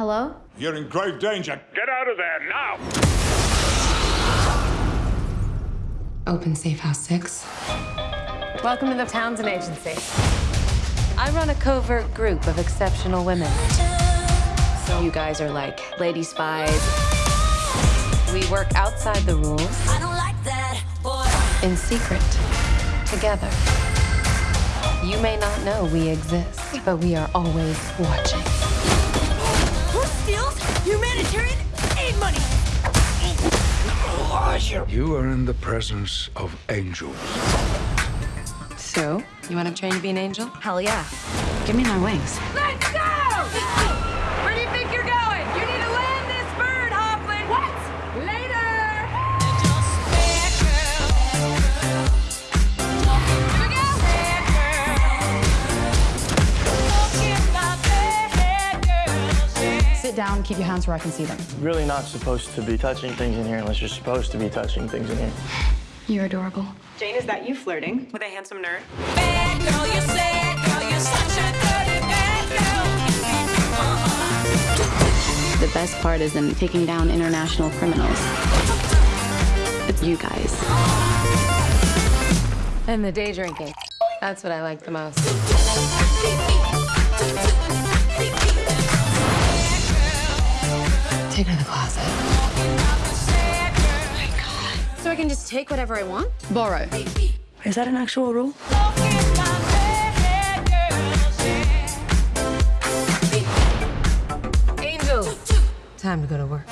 Hello? You're in grave danger. Get out of there now! Open Safe House 6. Welcome to the Townsend Agency. I run a covert group of exceptional women. So you guys are like lady spies. We work outside the rules. I don't like that, boy. In secret. Together. You may not know we exist, but we are always watching. You are in the presence of angels. So, you want to train to be an angel? Hell yeah. Give me my wings. Sit down, keep your hands where I can see them. really not supposed to be touching things in here unless you're supposed to be touching things in here. You're adorable. Jane, is that you flirting with a handsome nerd? Bad girl, you sad girl, you're such a dirty bad girl. The best part isn't taking down international criminals. It's you guys. And the day drinking. That's what I like the most. Take her to the closet. So I can just take whatever I want? Borrow. Is that an actual rule? Angel. Time to go to work.